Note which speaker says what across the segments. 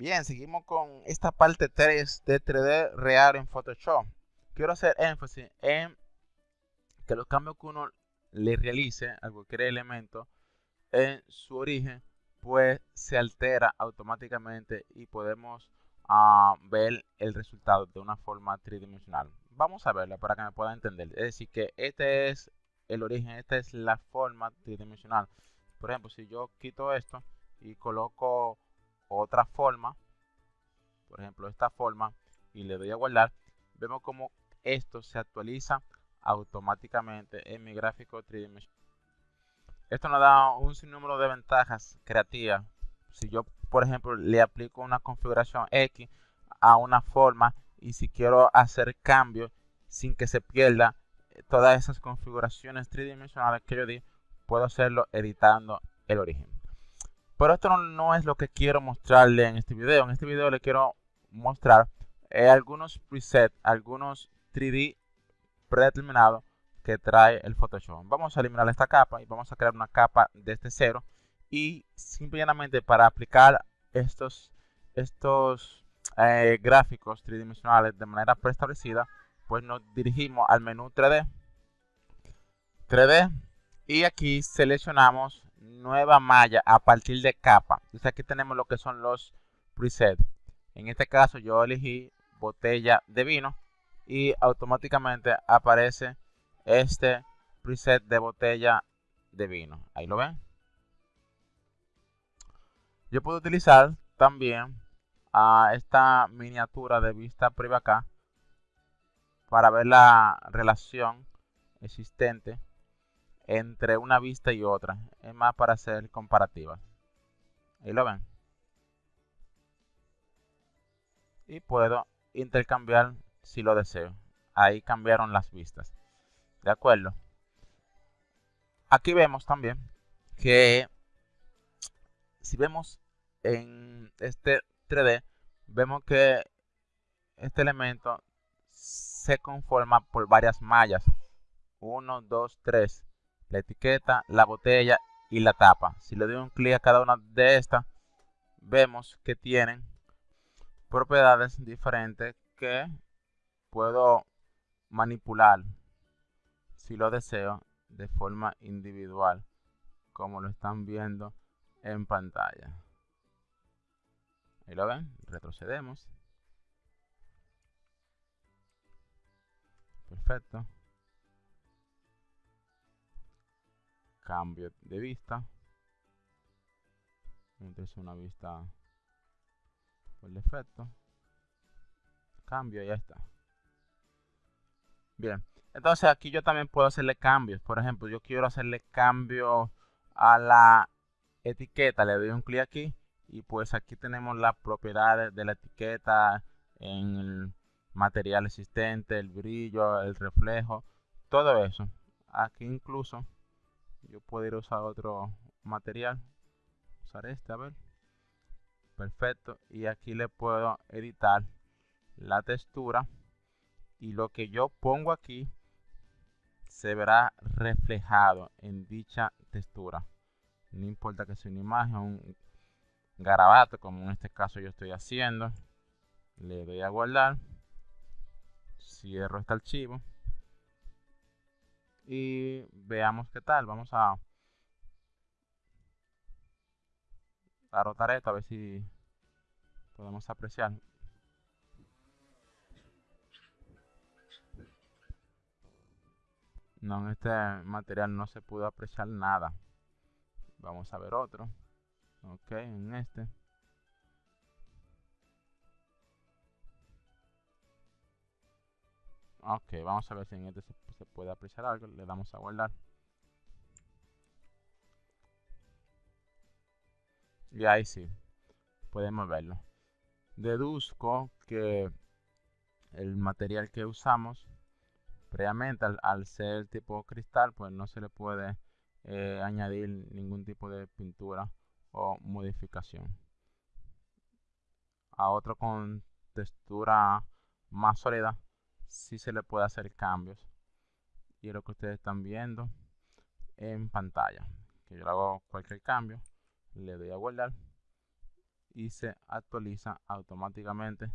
Speaker 1: Bien, seguimos con esta parte 3 de 3D real en Photoshop. Quiero hacer énfasis en que los cambios que uno le realice a cualquier elemento en su origen, pues se altera automáticamente y podemos ah, ver el resultado de una forma tridimensional. Vamos a verla para que me pueda entender. Es decir, que este es el origen, esta es la forma tridimensional. Por ejemplo, si yo quito esto y coloco otra forma, por ejemplo esta forma, y le doy a guardar, vemos como esto se actualiza automáticamente en mi gráfico tridimensional. Esto nos da un sinnúmero de ventajas creativas. Si yo, por ejemplo, le aplico una configuración X a una forma y si quiero hacer cambios sin que se pierda eh, todas esas configuraciones tridimensionales que yo di, puedo hacerlo editando el origen. Pero esto no, es lo que quiero mostrarle en este video. En este video le quiero mostrar eh, algunos presets, algunos 3D predeterminados que trae el Photoshop. Vamos a eliminar esta capa y vamos a crear una capa desde cero. Y simplemente para aplicar estos, estos eh, gráficos tridimensionales de manera preestablecida, pues nos dirigimos al menú 3D. 3D y aquí seleccionamos nueva malla a partir de capa. Entonces aquí tenemos lo que son los presets. En este caso yo elegí botella de vino y automáticamente aparece este preset de botella de vino. Ahí lo ven. Yo puedo utilizar también a esta miniatura de vista privada acá para ver la relación existente entre una vista y otra. Es más para hacer comparativas. Ahí lo ven. Y puedo intercambiar si lo deseo. Ahí cambiaron las vistas. ¿De acuerdo? Aquí vemos también que si vemos en este 3D, vemos que este elemento se conforma por varias mallas. 1, 2, 3 la etiqueta, la botella y la tapa. Si le doy un clic a cada una de estas, vemos que tienen propiedades diferentes que puedo manipular si lo deseo de forma individual como lo están viendo en pantalla. Ahí lo ven retrocedemos. Perfecto cambio de vista. Entonces una vista por defecto. Cambio y ya está. Bien. Entonces aquí yo también puedo hacerle cambios. Por ejemplo yo quiero hacerle cambio a la etiqueta. Le doy un clic aquí y pues aquí tenemos las propiedades de la etiqueta en el material existente el brillo el reflejo todo eso. Aquí incluso yo a usar otro material usar este a ver. Perfecto y aquí le puedo editar la textura y lo que yo pongo aquí se verá reflejado en dicha textura. No importa que sea una imagen un garabato como en este caso yo estoy haciendo. Le doy a guardar cierro este archivo y veamos qué tal. Vamos a, a rotar esto a ver si podemos apreciar. No, en este material no se pudo apreciar nada. Vamos a ver otro. Ok, en este. Ok, vamos a ver si en este se, puede apreciar algo. Le damos a guardar. Y ahí sí, podemos verlo. Deduzco que el material que usamos previamente al, ser tipo cristal, pues no se le puede eh, añadir ningún tipo de pintura o modificación. A otro con textura más sólida si se le puede hacer cambios. Y es lo que ustedes están viendo en pantalla. Que yo hago cualquier cambio, le doy a guardar y se actualiza automáticamente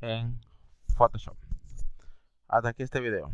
Speaker 1: en Photoshop. Hasta aquí este video.